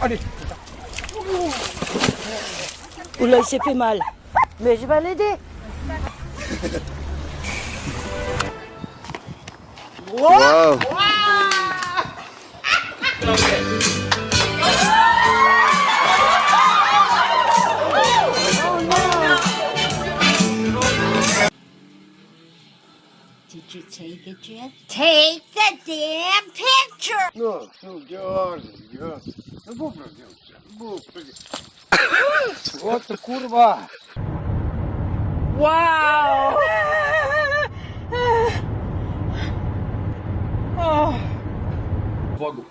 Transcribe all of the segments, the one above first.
allez. Oula, il s'est fait mal. Mais je vais l'aider. Wow. Did you take it yet? Take the damn picture! No, no, George, George. No mów, no, George. Mów, O ty kurwa! Wow! Bogu.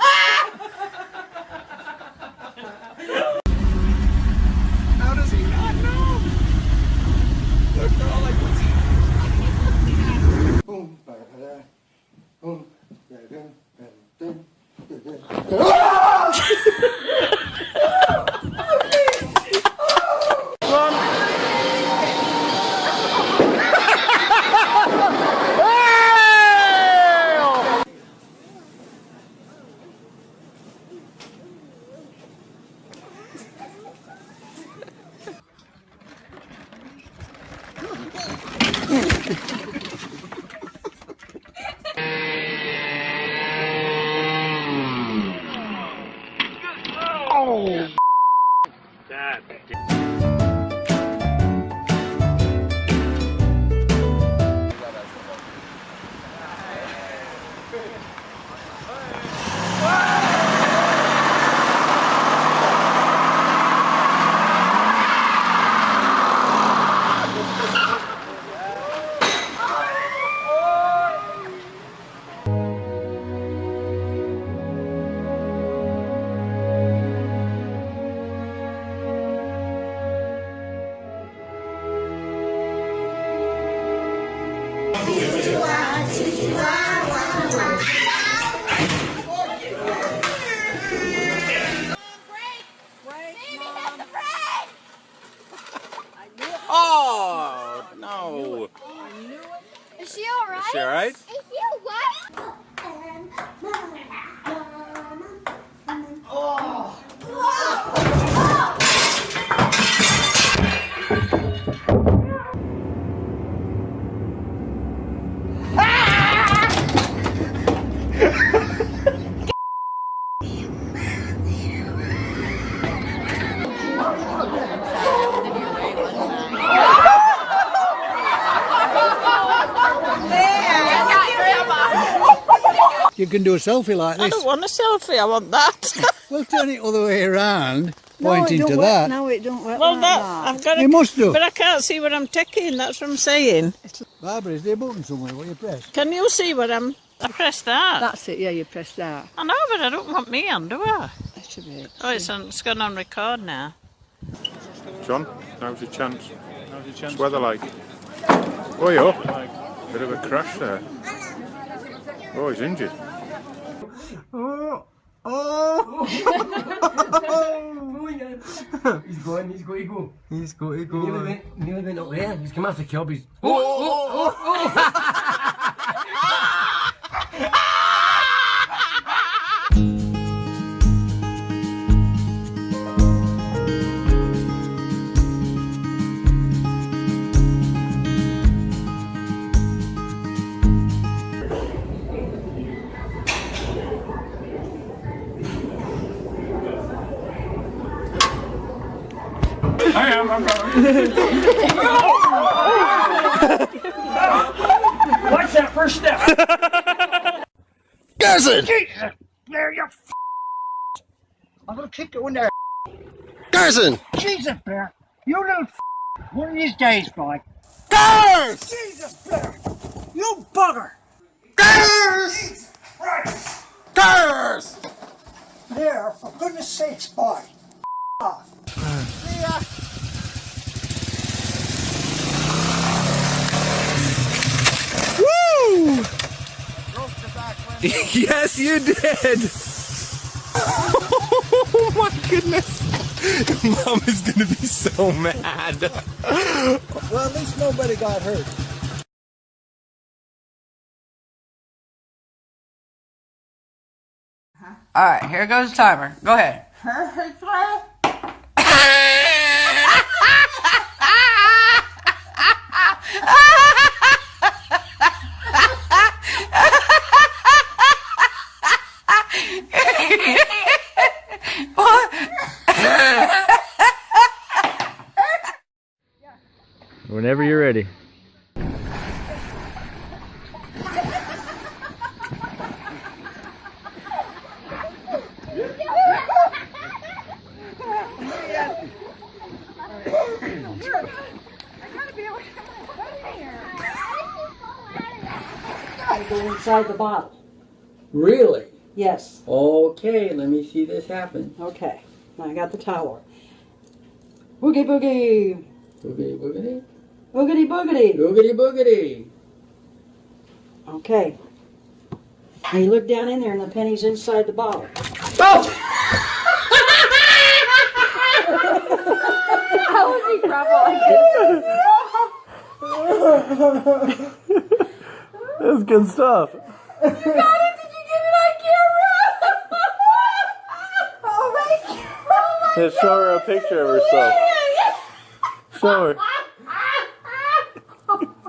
Ah! You can do a selfie like this. I don't want a selfie, I want that. Well, turn it other way around, No, pointing it to don't that. Work. No, it don't work well, like that, I've got You to, must do. But I can't see what I'm taking, that's what I'm saying. Barbara, is there a button somewhere where you press? Can you see what I'm... I press that. That's it, yeah, you press that. I know, but I don't want me on, do I? That should be it. Oh, it's, on, it's gone on record now. John, now's your chance. Now's your chance. What's weather like? Oh, yeah. Bit of a crash there. Oh, he's injured. Oh! Oh! He's going, he's going, he's going. He's got to Nearly go. went, nearly went up there. He's come off the curb. He's. I am, I'm going. Watch that first step. Garrison! Jesus, there you. F- I'm gonna kick you in there. Garrison! Jesus, Bear. You little. F- one of these days, boy. Gars! Jesus, Bear. You bugger. Gars! Right. Gars! There, for goodness sakes, boy. F- off. Woo! yes, you did! Oh my goodness! Mom is gonna be so mad. Well, at least nobody got hurt. All right, here goes the timer. Go ahead. Whenever you're ready. Go inside the bottle. Really? Yes. Okay, let me see this happen. Okay. Now I got the towel. Boogie boogie. Boogity boogity. Boogity boogity. Boogity boogity. Okay. Now you look down in there and the penny's inside the bottle. Oh! How was he crumble like this? That's good stuff. Yeah, show her a picture of herself. Show her.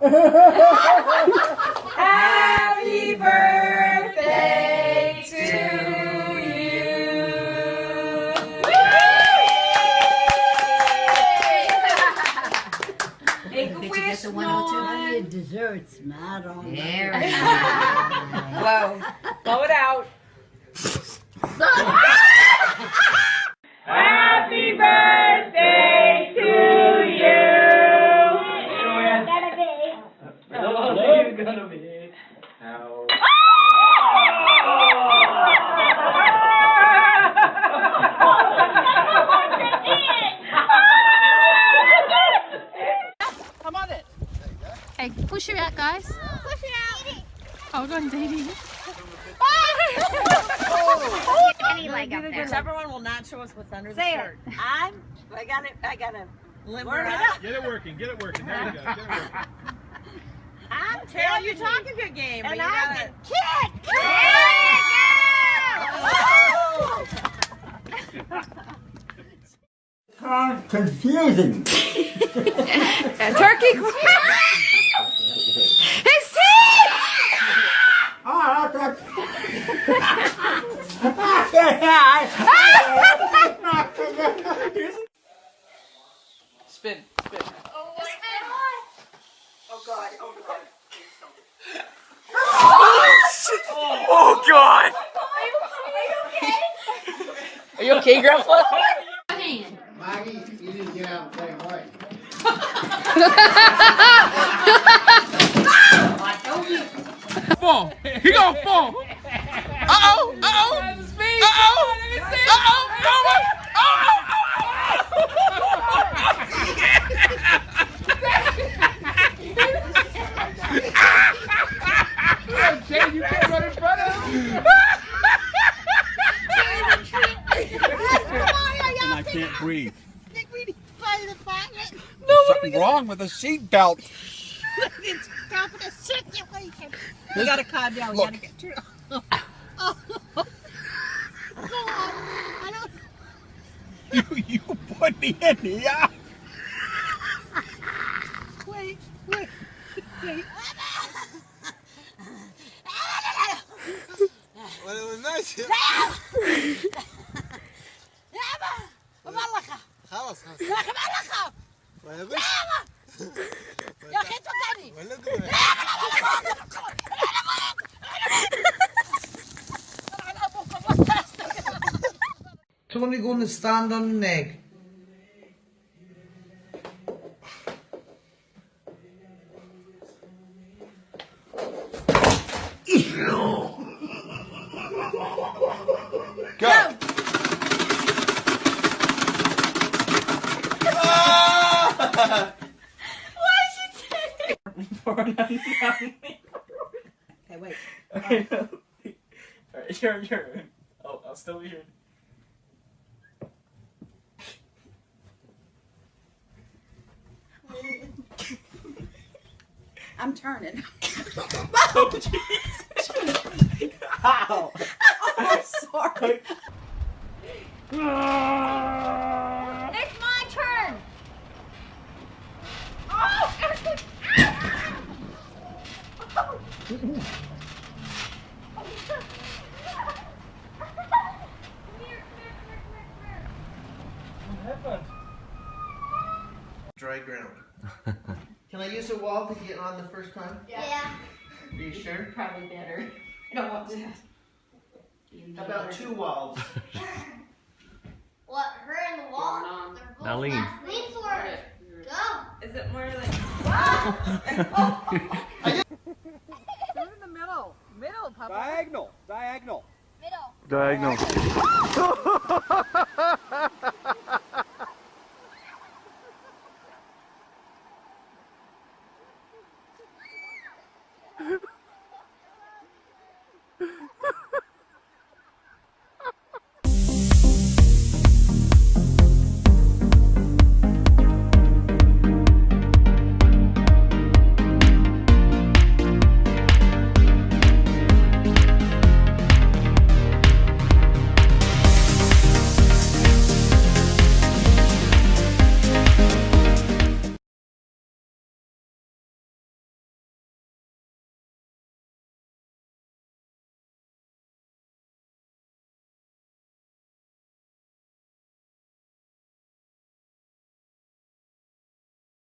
Happy birthday 102? Dawn. Your desserts, I don't know. Very. Whoa. Blow it out. Happy birthday to Hey, push her out, guys. Push her out. Hold on, Dee Any leg up there. Everyone will not show us what's under Say the it. shirt. I'm. I got it. I got to limber it up. Get it working, get it working. There you go. Get it working. I'm telling you, talk a good game, but And you I gotta. Confusing. Turkey. His teeth. Oh, that's Spin. Spin. Oh God! Are you okay, Grandpa? Maggie, you didn't get out the same way. Fall. He gonna fall. Uh oh. Uh oh. Uh oh. Uh oh. Jay, you can't run in front of him. And I can't breathe Something wrong with the seatbelt. You gotta calm down. Look. You gotta get You, you put me in here. Well, it was nice. خلاص خلاص 야 Tony gonna stand on the neck. Okay, wait. Okay. Alright, you're, you're in. Oh, I'll still be here. I'm turning. oh, jeez. Oh, I'm sorry. Ah. Dry ground. Can I use a wall to get on the first time? Yeah. yeah. Are you sure? Probably better. I don't want to. About two walls. what? Her and the wall? Now lean. Lean forward. Go. Is it more like? Whoa! Papa. Diagonal. Diagonal. Middle. Diagonal. Oh!